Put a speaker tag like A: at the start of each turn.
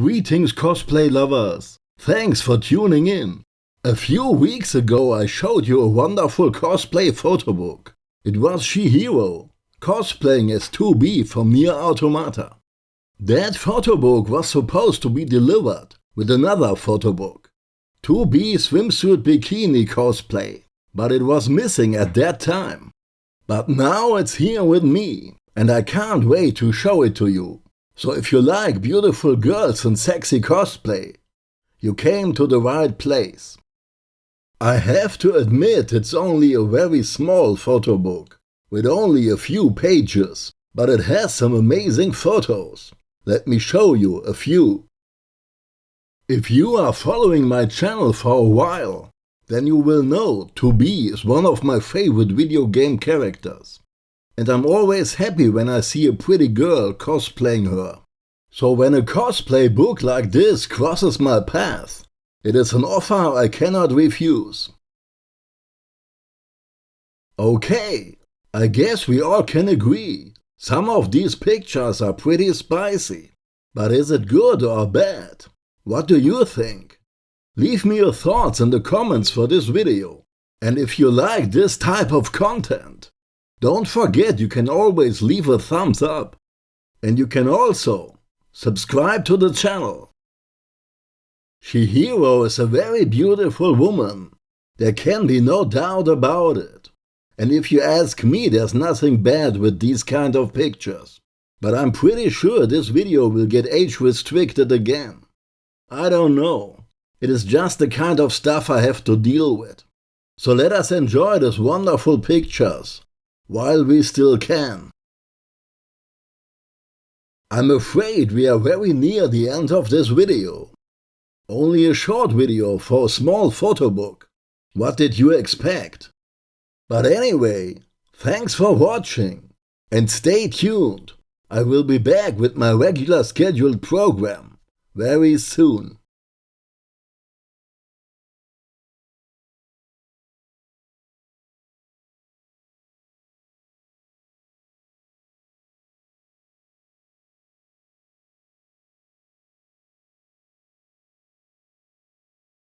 A: Greetings cosplay lovers! Thanks for tuning in! A few weeks ago I showed you a wonderful cosplay photo book. It was Chihiro, cosplaying as 2B from Nier Automata. That photo book was supposed to be delivered with another photo book. 2B swimsuit bikini cosplay, but it was missing at that time. But now it's here with me, and I can't wait to show it to you. So if you like beautiful girls and sexy cosplay, you came to the right place. I have to admit it's only a very small photo book, with only a few pages, but it has some amazing photos. Let me show you a few. If you are following my channel for a while, then you will know 2B is one of my favorite video game characters and I'm always happy when I see a pretty girl cosplaying her. So when a cosplay book like this crosses my path, it is an offer I cannot refuse. Okay, I guess we all can agree. Some of these pictures are pretty spicy. But is it good or bad? What do you think? Leave me your thoughts in the comments for this video. And if you like this type of content, don't forget you can always leave a thumbs up. And you can also subscribe to the channel. Chihiro is a very beautiful woman. There can be no doubt about it. And if you ask me, there's nothing bad with these kind of pictures. But I'm pretty sure this video will get age restricted again. I don't know. It is just the kind of stuff I have to deal with. So let us enjoy these wonderful pictures while we still can. I'm afraid we are very near the end of this video. Only a short video for a small photo book. What did you expect? But anyway, thanks for watching and stay tuned. I will be back with my regular scheduled program very soon.